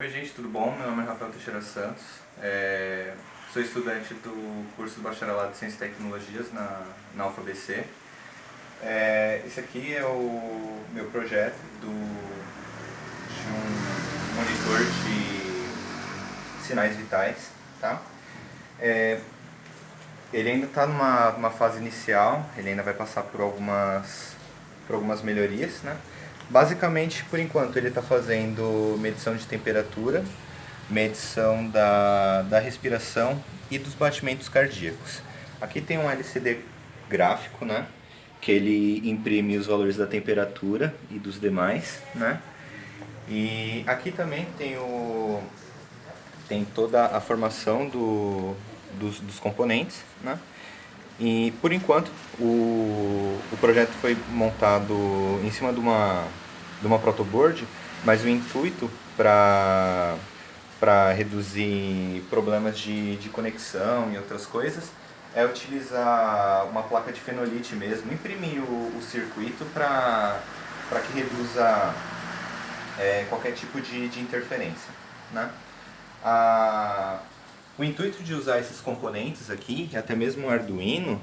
Oi gente, tudo bom? Meu nome é Rafael Teixeira Santos, é... sou estudante do curso de Bacharelado de Ciências e Tecnologias na, na UFABC. É... Esse aqui é o meu projeto do... de um monitor de sinais vitais. Tá? É... Ele ainda está numa, numa fase inicial, ele ainda vai passar por algumas, por algumas melhorias. Né? Basicamente, por enquanto, ele está fazendo medição de temperatura, medição da, da respiração e dos batimentos cardíacos. Aqui tem um LCD gráfico, né? Que ele imprime os valores da temperatura e dos demais, né? E aqui também tem, o, tem toda a formação do, dos, dos componentes, né? E por enquanto o, o projeto foi montado em cima de uma, de uma protoboard, mas o intuito para reduzir problemas de, de conexão e outras coisas é utilizar uma placa de fenolite mesmo, imprimir o, o circuito para que reduza é, qualquer tipo de, de interferência. Né? A, o intuito de usar esses componentes aqui, até mesmo o Arduino,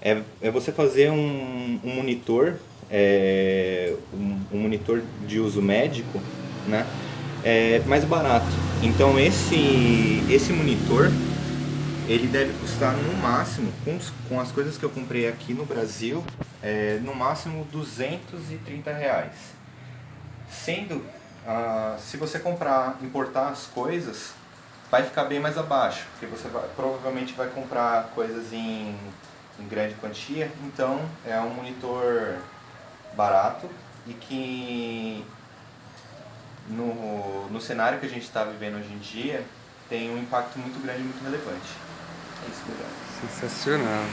é, é você fazer um, um monitor, é, um, um, monitor de uso médico, né, é, mais barato. Então esse, esse monitor, ele deve custar no máximo, com, com as coisas que eu comprei aqui no Brasil, é, no máximo 230 reais. Sendo, ah, se você comprar, importar as coisas, vai ficar bem mais abaixo, porque você vai, provavelmente vai comprar coisas em, em grande quantia, então é um monitor barato e que no, no cenário que a gente está vivendo hoje em dia tem um impacto muito grande e muito relevante. É isso, Sensacional.